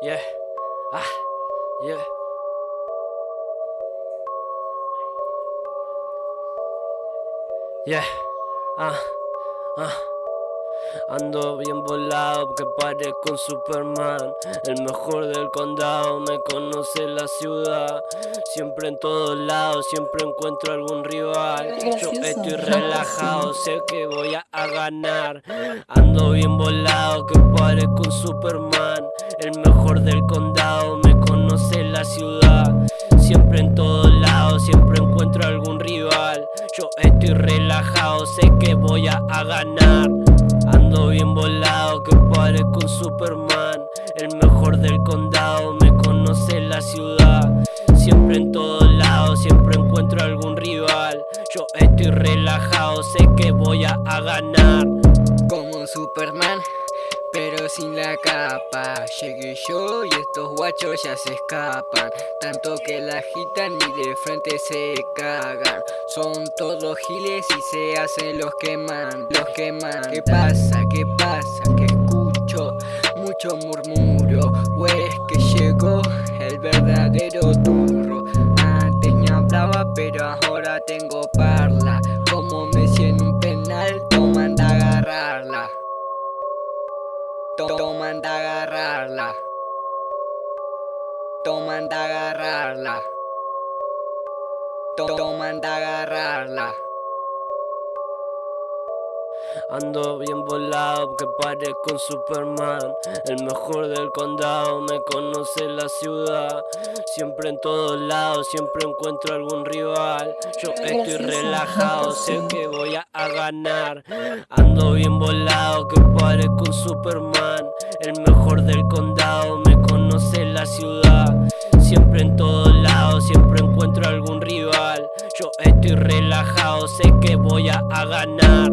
Yeah. Ah. Yeah. Yeah. Ah. Ah. Ando bien volado que parezco un Superman El mejor del condado, me conoce la ciudad Siempre en todos lados, siempre encuentro algún rival Yo estoy relajado, sé que voy a ganar Ando bien volado que parezco un Superman Mejor del condado, me conoce la ciudad. Siempre en todos lados, siempre encuentro algún rival. Yo estoy relajado, sé que voy a ganar. Ando bien volado que parezco un Superman. El mejor del condado, me conoce la ciudad. Siempre en todos lados, siempre encuentro algún rival. Yo estoy relajado, sé que voy a, ganar. Como un Superman sin la capa. Llegué yo y estos guachos ya se escapan. Tanto que la agitan y de frente se cagan. Son todos giles y se hacen los que mandan Los que mandan. ¿Qué pasa? ¿Qué pasa? Que escucho mucho murmuro O es que Toman de agarrarla. Toman de agarrarla. Ando bien volado que parezco un Superman. El mejor del condado, me conoce la ciudad. Siempre en todos lados, siempre encuentro algún rival. Yo estoy relajado, sé que voy a, ganar. Ando bien volado que parezco un Superman. El mejor del condado, me conoce la ciudad Siempre en todos lados, siempre encuentro algún rival. Yo estoy relajado, sé que voy a ganar.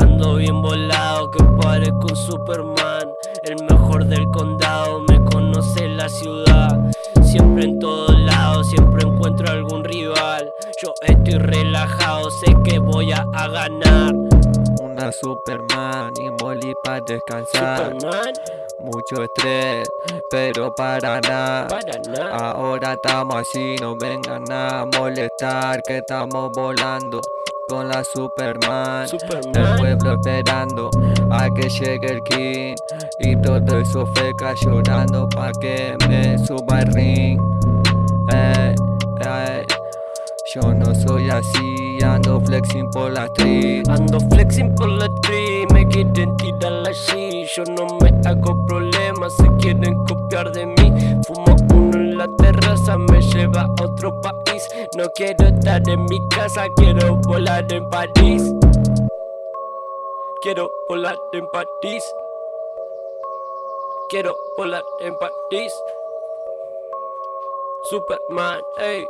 Ando bien volado que parezco un Superman. El mejor del condado, me conoce la ciudad. Siempre en todos lados, siempre encuentro algún rival. Yo estoy relajado, sé que voy a, ganar. Una Superman y molly para descansar. Superman mucho estrés, pero para nada. Ahora estamos así, no vengan a molestar, que estamos volando con la Superman. El pueblo esperando a que llegue el King. Y todo eso feca llorando pa' que me suba el ring. Eh, eh. Yo no soy así, ando flexing por la street Ando flexing por la la terraza, me lleva a otro país. No quiero estar en mi casa, quiero volar en París. Quiero volar en París. Quiero volar en París. Superman, ey